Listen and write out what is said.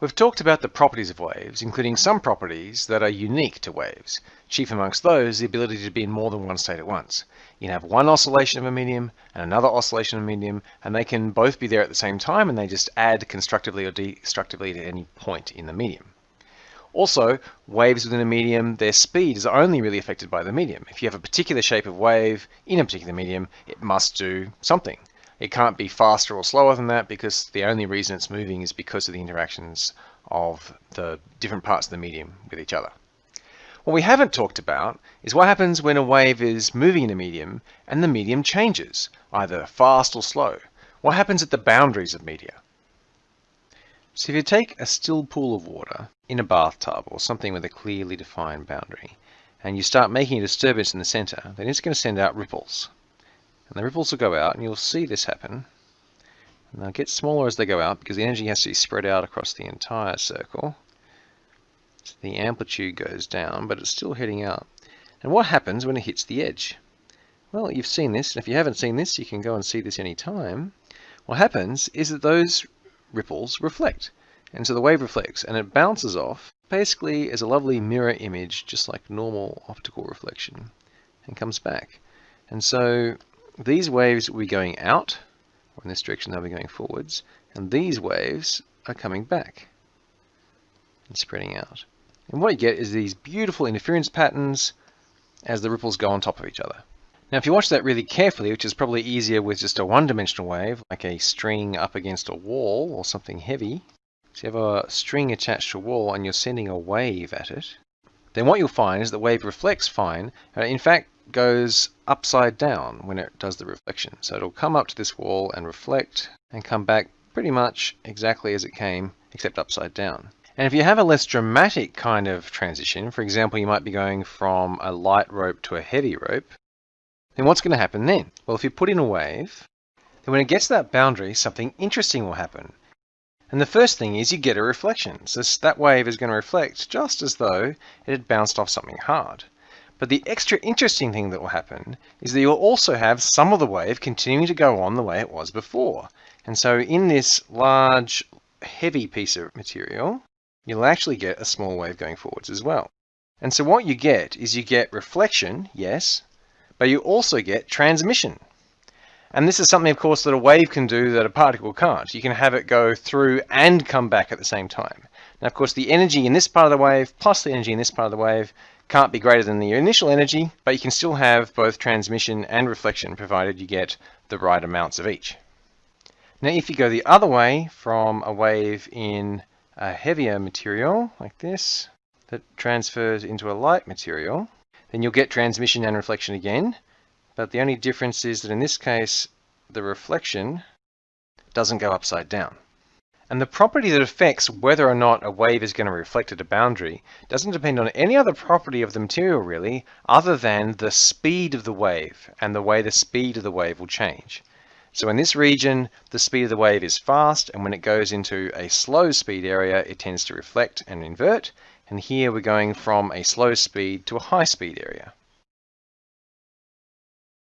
We've talked about the properties of waves, including some properties that are unique to waves. Chief amongst those, the ability to be in more than one state at once. You can have one oscillation of a medium and another oscillation of a medium, and they can both be there at the same time, and they just add constructively or destructively to any point in the medium. Also, waves within a medium, their speed is only really affected by the medium. If you have a particular shape of wave in a particular medium, it must do something. It can't be faster or slower than that because the only reason it's moving is because of the interactions of the different parts of the medium with each other. What we haven't talked about is what happens when a wave is moving in a medium and the medium changes, either fast or slow. What happens at the boundaries of media? So if you take a still pool of water in a bathtub or something with a clearly defined boundary, and you start making a disturbance in the center, then it's going to send out ripples. And the ripples will go out, and you'll see this happen. And they'll get smaller as they go out because the energy has to be spread out across the entire circle. So the amplitude goes down, but it's still heading out. And what happens when it hits the edge? Well, you've seen this, and if you haven't seen this, you can go and see this any time. What happens is that those ripples reflect. And so the wave reflects, and it bounces off, basically as a lovely mirror image, just like normal optical reflection, and comes back. And so these waves will be going out, or in this direction they'll be going forwards, and these waves are coming back and spreading out. And what you get is these beautiful interference patterns as the ripples go on top of each other. Now if you watch that really carefully, which is probably easier with just a one-dimensional wave, like a string up against a wall or something heavy, so you have a string attached to a wall and you're sending a wave at it, then what you'll find is the wave reflects fine, uh, in fact goes upside down when it does the reflection. So it'll come up to this wall and reflect and come back pretty much exactly as it came, except upside down. And if you have a less dramatic kind of transition, for example, you might be going from a light rope to a heavy rope, then what's going to happen then? Well, if you put in a wave, then when it gets to that boundary, something interesting will happen. And the first thing is you get a reflection. So that wave is going to reflect just as though it had bounced off something hard. But the extra interesting thing that will happen is that you'll also have some of the wave continuing to go on the way it was before. And so in this large, heavy piece of material, you'll actually get a small wave going forwards as well. And so what you get is you get reflection, yes, but you also get transmission. And this is something, of course, that a wave can do that a particle can't. You can have it go through and come back at the same time. Now, of course, the energy in this part of the wave plus the energy in this part of the wave can't be greater than the initial energy, but you can still have both transmission and reflection provided you get the right amounts of each. Now if you go the other way from a wave in a heavier material like this that transfers into a light material, then you'll get transmission and reflection again, but the only difference is that in this case the reflection doesn't go upside down. And the property that affects whether or not a wave is going to reflect at a boundary doesn't depend on any other property of the material really, other than the speed of the wave and the way the speed of the wave will change. So in this region, the speed of the wave is fast, and when it goes into a slow speed area, it tends to reflect and invert. And here we're going from a slow speed to a high speed area.